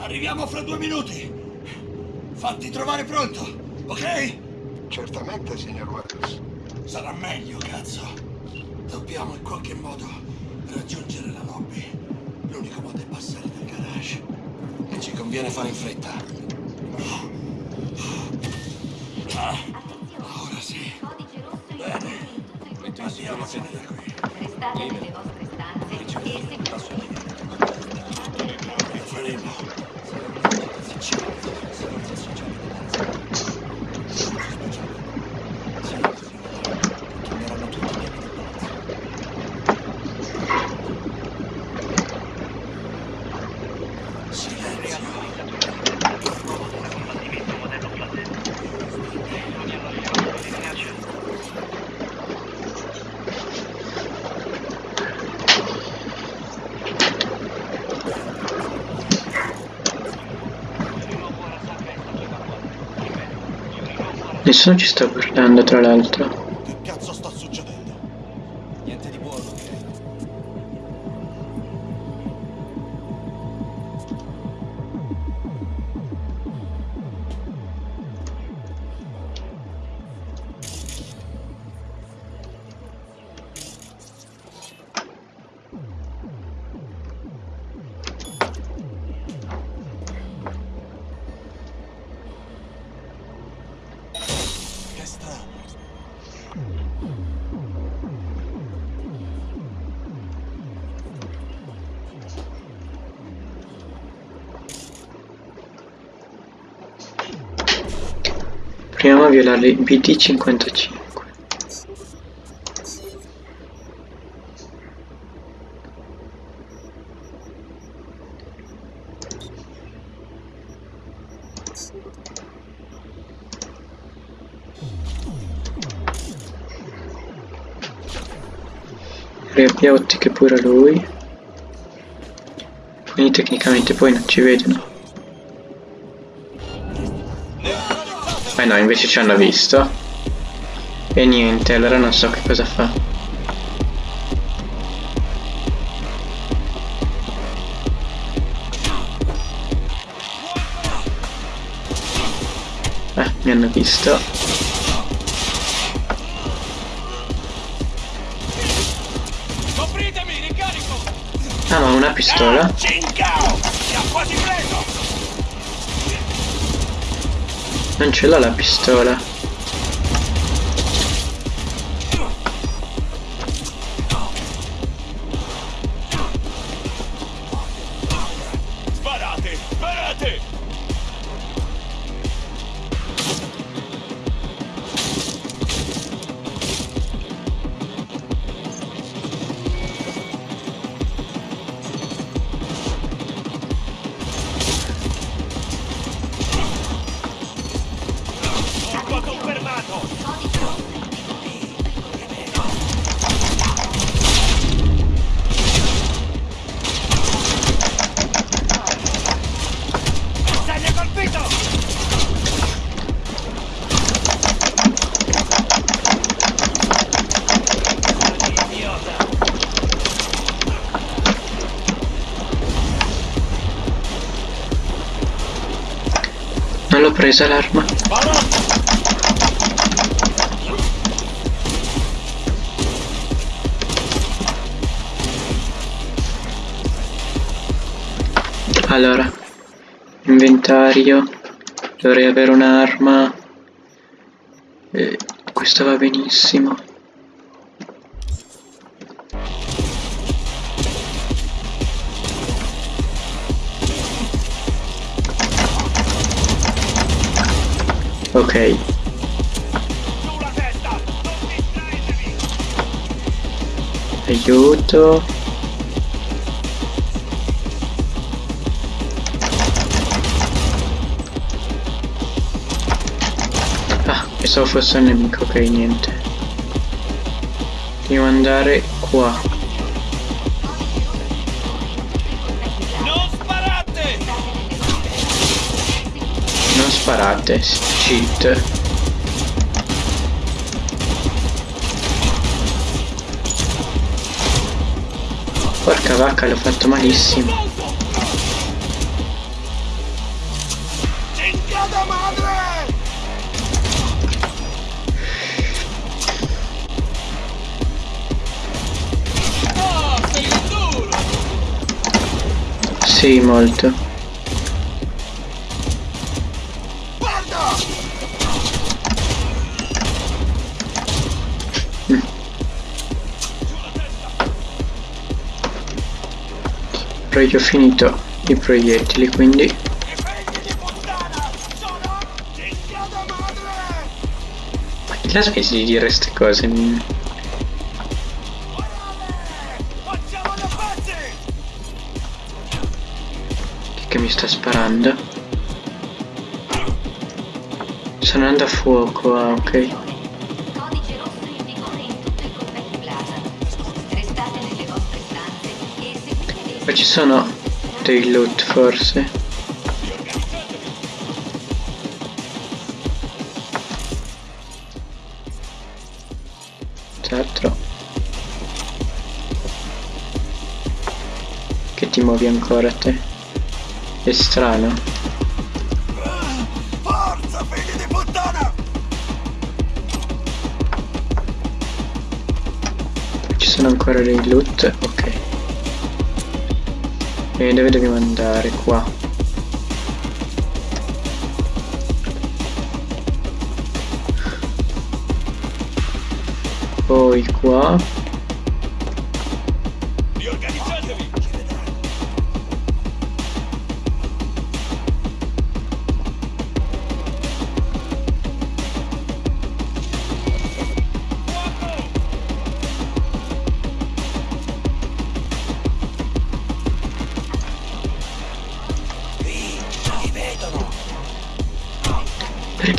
Arriviamo fra due minuti. Fatti trovare pronto, ok? Certamente, signor Wells. Sarà meglio, cazzo. Dobbiamo in qualche modo raggiungere la lobby. L'unico modo è passare dal garage. E ci conviene fare in fretta. Ah, ora sì. Bene. Andiamocene da qui. Restate nelle vostre stanze e seguite. Nessuno ci sta guardando, tra l'altro. Proviamo a violare il BD55. Riabbia ottiche pure lui. Quindi tecnicamente poi non ci vedono. Eh no, invece ci hanno visto. E niente, allora non so che cosa fa. Eh, mi hanno visto. Copritemi, ricarico! Ah, ma una pistola? L'ho la pistola. Sparate! Sparate! Presa l'arma. Allora, inventario, dovrei avere un'arma. E questa va benissimo. Ok, aiuto. Ah, pensavo fosse un nemico, ok, niente. Devo andare qua. parate cheat. Porca vacca l'ho fatto malissimo. Oh, sì, molto. Però io ho finito i proiettili, quindi... Ma chi la smetti di dire queste cose? Chi che mi sta sparando? Sono andando a fuoco, ah ok. Poi ci sono dei loot forse. Certo. Che ti muovi ancora te? È strano. Forza, figli di puttana! Ci sono ancora dei loot? Ok. E dove dobbiamo andare? Qua. Poi qua.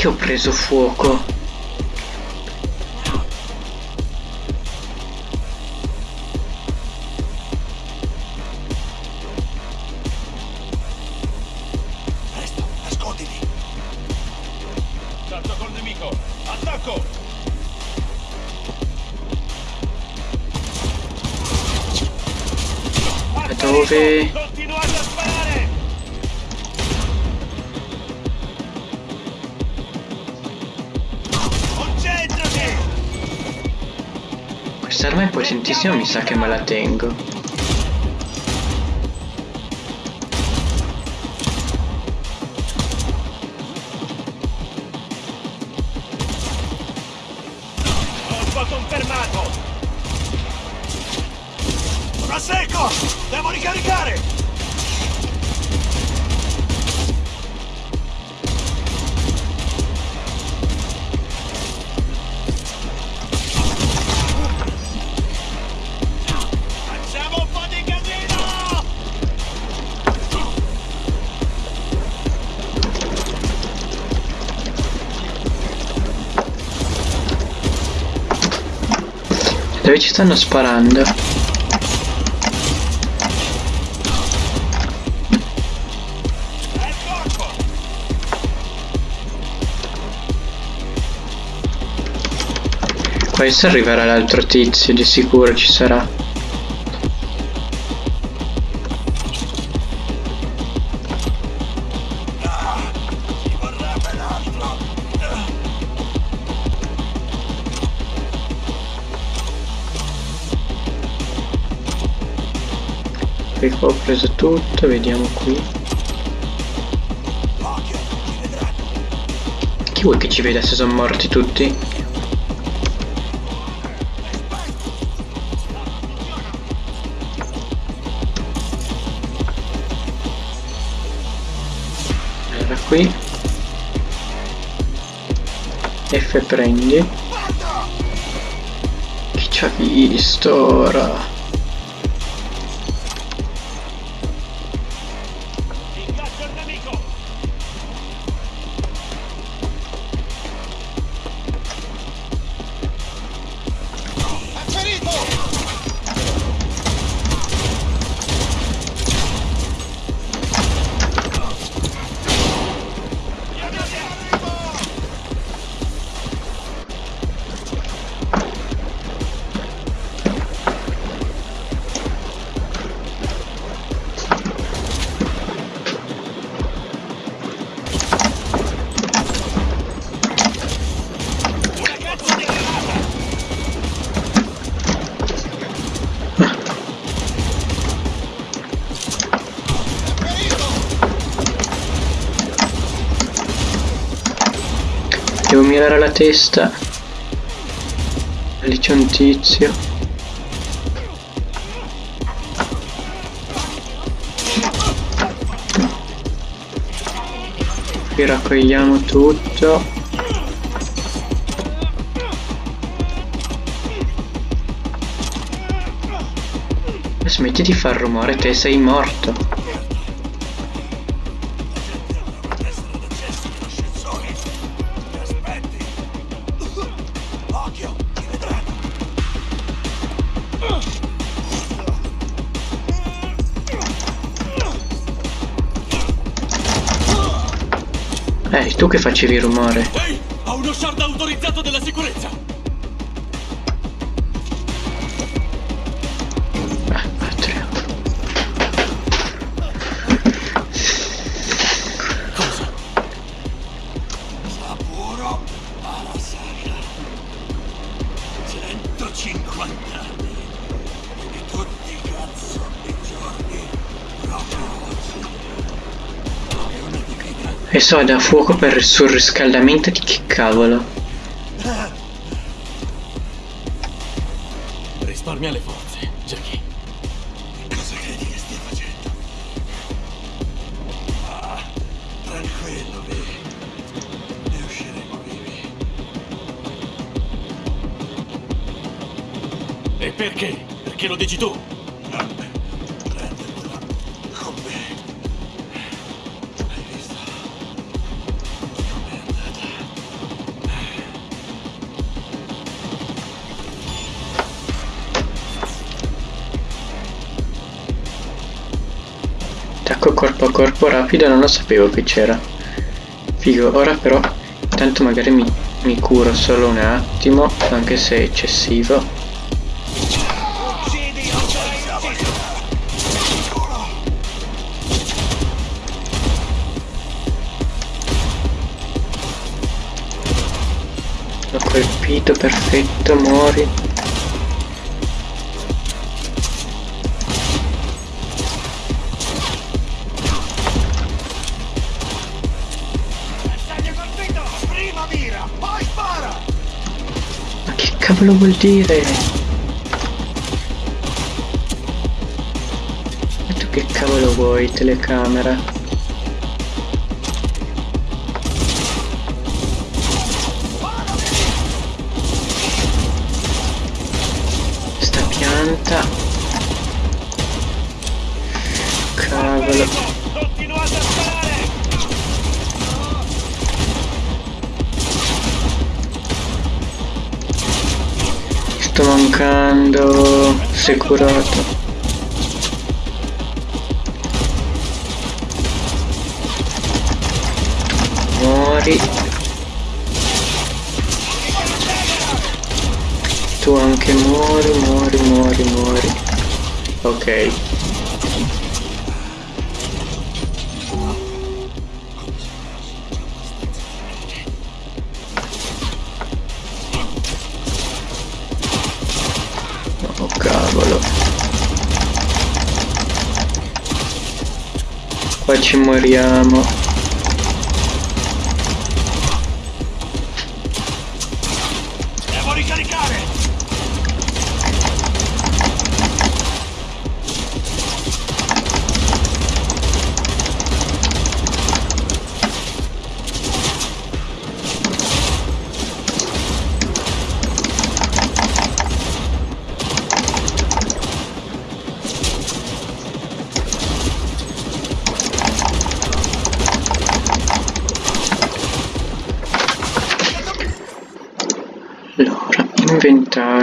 Perché ho preso fuoco? Presto, nasconditi! Tanto col nemico! Attacco! Dove? Quest'arma è potentissima, mi sa che me la tengo. Colpo confermato! A secco! Devo ricaricare! Dove ci stanno sparando? Adesso arriverà l'altro tizio, di sicuro ci sarà. Ho preso tutto, vediamo qui. Chi vuoi che ci veda se sono morti tutti? Allora qui. F prendi. Chi ci ha visto ora? Devo mirare la testa. Lì c'è un tizio. Qui raccogliamo tutto. Smetti di far rumore, te sei morto. Che facevi rumore? Ehi, ho uno shard autorizzato della sicurezza! E so, da fuoco per il surriscaldamento di che cavolo? Risparmia le forze, Jackie. Cosa credi che stia facendo? Ah, tranquillo, Vi. Ne usciremo vivi. E perché? Perché lo dici tu? Corpo rapido non lo sapevo che c'era. Figo, ora però intanto magari mi, mi curo solo un attimo, anche se è eccessivo. L'ho colpito, perfetto, muori. Mira, poi spara! Ma che cavolo vuol dire? E tu che cavolo vuoi, telecamera? Sto mancando. Sei curato. Muori. Tu anche muori, muori, muori, muori. Ok. Ci moriamo.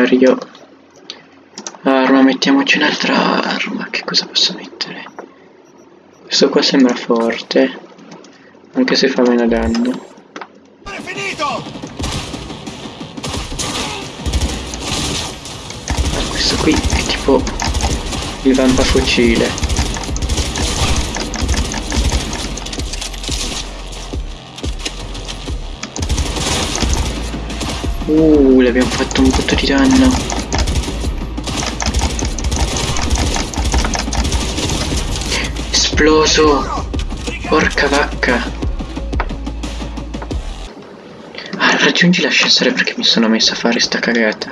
Inventario. Arma, mettiamoci un'altra arma. Che cosa posso mettere? Questo qua sembra forte. Anche se fa meno danno. Questo qui è tipo il vampafucile. Uh, le abbiamo fatto un botto di danno. Esploso! Porca vacca! Ah, Raggiungi l'ascensore perché mi sono messo a fare sta cagata.